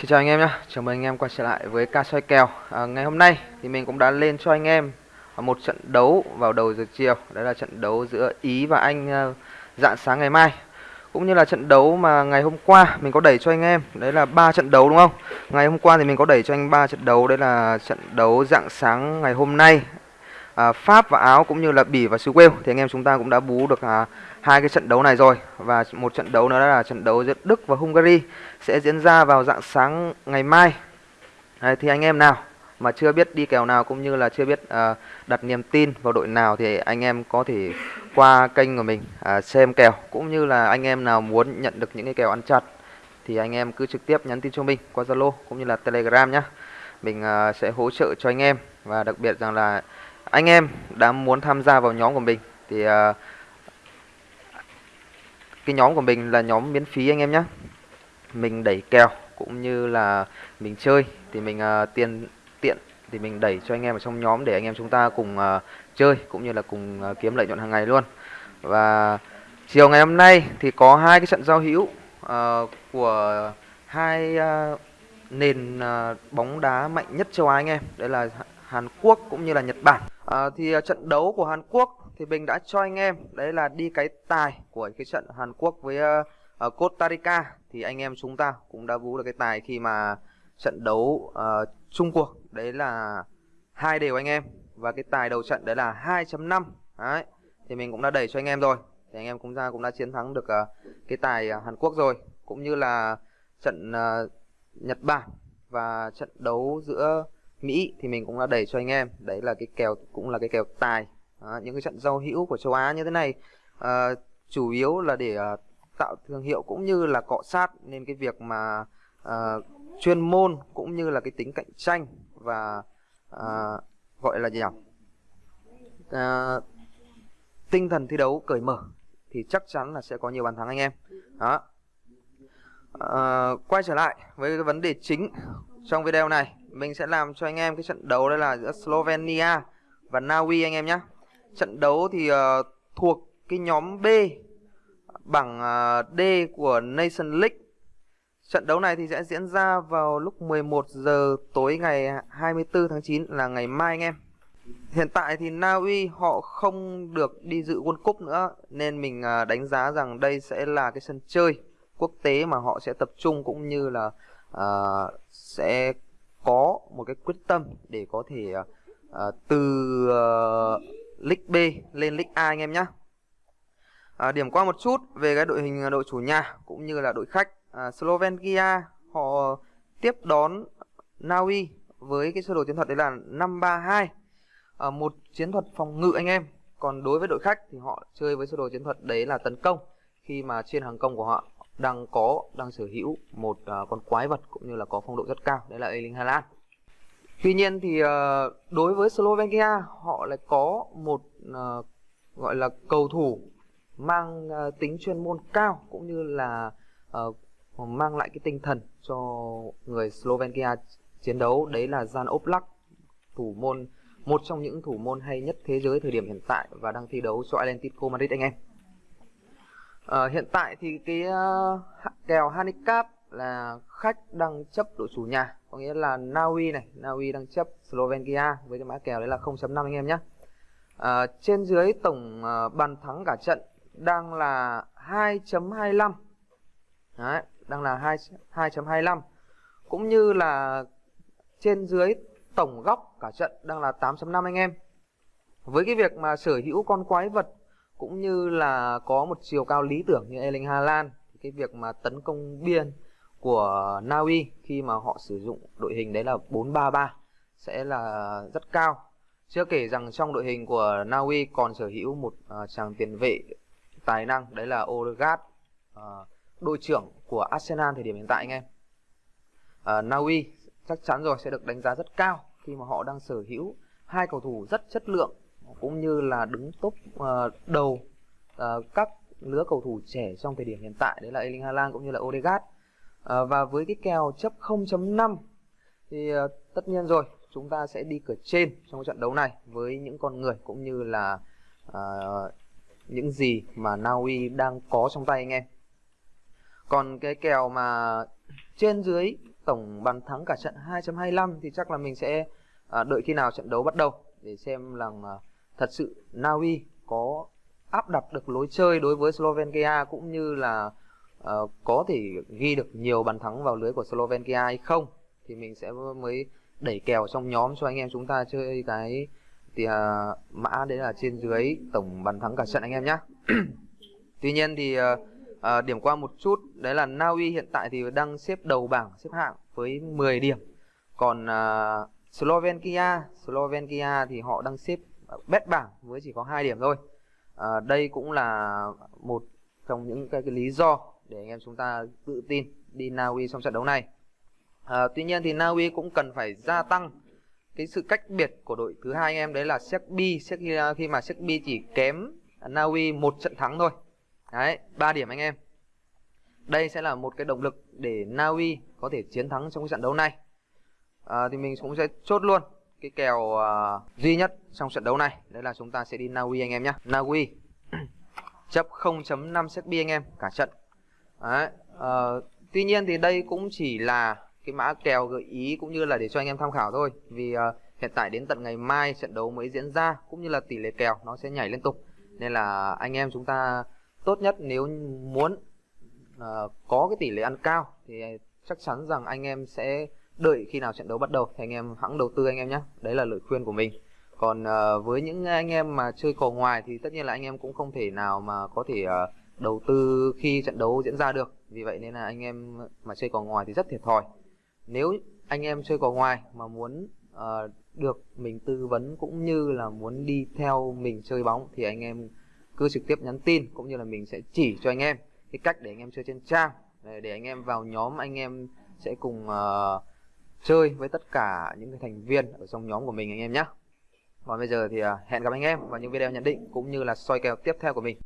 Xin chào anh em nhé, chào mừng anh em quay trở lại với ca soi kèo. À, Ngày hôm nay thì mình cũng đã lên cho anh em à, một trận đấu vào đầu giờ chiều. Đó là trận đấu giữa Ý và Anh uh, dạng sáng ngày mai. Cũng như là trận đấu mà ngày hôm qua mình có đẩy cho anh em. Đấy là ba trận đấu đúng không? Ngày hôm qua thì mình có đẩy cho anh ba trận đấu. Đấy là trận đấu dạng sáng ngày hôm nay. À, Pháp và Áo cũng như là Bỉ và xứ Wales. Thì anh em chúng ta cũng đã bú được à, hai cái trận đấu này rồi và một trận đấu nữa là trận đấu giữa Đức và Hungary sẽ diễn ra vào dạng sáng ngày mai. Đấy, thì anh em nào mà chưa biết đi kèo nào cũng như là chưa biết uh, đặt niềm tin vào đội nào thì anh em có thể qua kênh của mình uh, xem kèo cũng như là anh em nào muốn nhận được những cái kèo ăn chặt thì anh em cứ trực tiếp nhắn tin cho mình qua Zalo cũng như là Telegram nhé. Mình uh, sẽ hỗ trợ cho anh em và đặc biệt rằng là anh em đã muốn tham gia vào nhóm của mình thì uh, cái nhóm của mình là nhóm miễn phí anh em nhé mình đẩy kèo cũng như là mình chơi thì mình uh, tiền tiện thì mình đẩy cho anh em ở trong nhóm để anh em chúng ta cùng uh, chơi cũng như là cùng uh, kiếm lợi nhuận hàng ngày luôn. Và chiều ngày hôm nay thì có hai cái trận giao hữu uh, của hai uh, nền uh, bóng đá mạnh nhất châu Á anh em. Đấy là Hàn Quốc cũng như là Nhật Bản. Uh, thì uh, trận đấu của Hàn Quốc thì mình đã cho anh em đấy là đi cái tài của cái trận Hàn Quốc với uh, Costa Rica. Thì anh em chúng ta cũng đã vú được cái tài khi mà trận đấu uh, chung cuộc. Đấy là hai đều anh em. Và cái tài đầu trận đấy là 2.5 đấy thì mình cũng đã đẩy cho anh em rồi. Thì anh em cũng ra cũng đã chiến thắng được uh, cái tài uh, Hàn Quốc rồi. Cũng như là trận uh, Nhật Bản và trận đấu giữa Mỹ thì mình cũng đã đẩy cho anh em. Đấy là cái kèo cũng là cái kèo tài à, những cái trận giao hữu của châu Á như thế này à, chủ yếu là để à, tạo thương hiệu cũng như là cọ sát nên cái việc mà à, chuyên môn cũng như là cái tính cạnh tranh và à, gọi là gì nhỉ? À, tinh thần thi đấu cởi mở thì chắc chắn là sẽ có nhiều bàn thắng anh em. Đó. À, quay trở lại với cái vấn đề chính trong video này mình sẽ làm cho anh em cái trận đấu đây là giữa Slovenia và Na Uy anh em nhé trận đấu thì uh, thuộc cái nhóm B bảng uh, D của Nation League. Trận đấu này thì sẽ diễn ra vào lúc 11 giờ tối ngày 24 tháng 9 là ngày mai anh em. Hiện tại thì Na Uy họ không được đi dự World Cup nữa nên mình uh, đánh giá rằng đây sẽ là cái sân chơi quốc tế mà họ sẽ tập trung cũng như là uh, sẽ có một cái quyết tâm để có thể uh, từ uh, League B lên League A anh em nhé. À, điểm qua một chút về cái đội hình đội chủ nhà cũng như là đội khách. À, Slovenia họ tiếp đón Na Uy với cái sơ đồ chiến thuật đấy là 532. À, một chiến thuật phòng ngự anh em. Còn đối với đội khách thì họ chơi với sơ đồ chiến thuật đấy là tấn công khi mà trên hàng công của họ đang có đang sở hữu một uh, con quái vật cũng như là có phong độ rất cao đấy là Erling Haaland. Tuy nhiên thì ờ, đối với Slovenia họ lại có một ờ, gọi là cầu thủ mang ờ, tính chuyên môn cao cũng như là mang lại cái tinh thần cho người Slovenia chiến đấu đấy là Jan Oblak thủ môn một trong những thủ môn hay nhất thế giới thời điểm hiện tại và đang thi đấu cho Atletico Madrid anh em. À, hiện tại thì cái uh, kèo handicap là khách đang chấp đội chủ nhà có nghĩa là Na Uy này Na Uy đang chấp Slovenia với cái mã kèo đấy là 0.5 anh em nhé. À, trên dưới tổng à, bàn thắng cả trận đang là 2.25 đấy đang là 2 2.25 cũng như là trên dưới tổng góc cả trận đang là 8.5 anh em. Với cái việc mà sở hữu con quái vật cũng như là có một chiều cao lý tưởng như Erling Haaland cái việc mà tấn công biên của Na Uy khi mà họ sử dụng đội hình đấy là 433 sẽ là rất cao. Chưa kể rằng trong đội hình của Na Uy còn sở hữu một uh, chàng tiền vệ tài năng đấy là Odegaard, uh, đội trưởng của Arsenal thời điểm hiện tại anh em. À, uh, Na Uy chắc chắn rồi sẽ được đánh giá rất cao khi mà họ đang sở hữu hai cầu thủ rất chất lượng cũng như là đứng top uh, đầu uh, các lứa cầu thủ trẻ trong thời điểm hiện tại đấy là Erling Haaland cũng như là Odegaard à, và với cái kèo chấp 0.5 thì uh, tất nhiên rồi chúng ta sẽ đi cửa trên trong trận đấu này với những con người cũng như là uh, những gì mà Na Uy đang có trong tay anh em. Còn cái kèo mà trên dưới tổng bàn thắng cả trận 2.25 thì chắc là mình sẽ à, đợi khi nào trận đấu bắt đầu để xem là à, thật sự Na Uy có áp đặt được lối chơi đối với Slovakia cũng như là uh, có thể ghi được nhiều bàn thắng vào lưới của Slovenia hay không thì mình sẽ mới đẩy kèo trong nhóm cho anh em chúng ta chơi cái thì uh, mã đấy là trên dưới tổng bàn thắng cả trận anh em nhé tuy nhiên thì uh, uh, điểm qua một chút đấy là Na Uy hiện tại thì đang xếp đầu bảng xếp hạng với 10 điểm. Còn à, uh, Slovenia Slovakia thì họ đang xếp bét bảng với chỉ có hai điểm thôi. À, đây cũng là một trong những cái, cái lý do để anh em chúng ta tự tin đi Na Uy trong trận đấu này. À, tuy nhiên thì Na Uy cũng cần phải gia tăng cái sự cách biệt của đội thứ hai anh em đấy là Serbia khi, à, khi mà Serbia chỉ kém Na Uy một trận thắng thôi. Đấy ba điểm anh em. Đây sẽ là một cái động lực để Na Uy có thể chiến thắng trong cái trận đấu này. À, thì mình cũng sẽ chốt luôn cái kèo uh, duy nhất trong trận đấu này. Đấy là chúng ta sẽ đi Na Uy anh em nhé. Na Uy chấp 0.5 Serbia anh em cả trận đấy uh, tuy nhiên thì đây cũng chỉ là cái mã kèo gợi ý cũng như là để cho anh em tham khảo thôi. Vì uh, hiện tại đến tận ngày mai trận đấu mới diễn ra cũng như là tỷ lệ kèo nó sẽ nhảy liên tục. Nên là anh em chúng ta tốt nhất nếu muốn uh, có cái tỷ lệ ăn cao thì chắc chắn rằng anh em sẽ đợi khi nào trận đấu bắt đầu. Thì anh em hãng đầu tư anh em nhé. Đấy là lời khuyên của mình. Còn uh, với những anh em mà chơi cò ngoài thì tất nhiên là anh em cũng không thể nào mà có thể uh, đầu tư khi trận đấu diễn ra được. Vì vậy nên là anh em mà chơi cò ngoài thì rất thiệt thòi. Nếu anh em chơi cò ngoài mà muốn uh, được mình tư vấn cũng như là muốn đi theo mình chơi bóng thì anh em cứ trực tiếp nhắn tin cũng như là mình sẽ chỉ cho anh em cái cách để anh em chơi trên trang. Để anh em vào nhóm anh em sẽ cùng uh, chơi với tất cả những cái thành viên ở trong nhóm của mình anh em nhé còn bây giờ thì uh, hẹn gặp anh em vào những video nhận định cũng như là soi kèo tiếp theo của mình.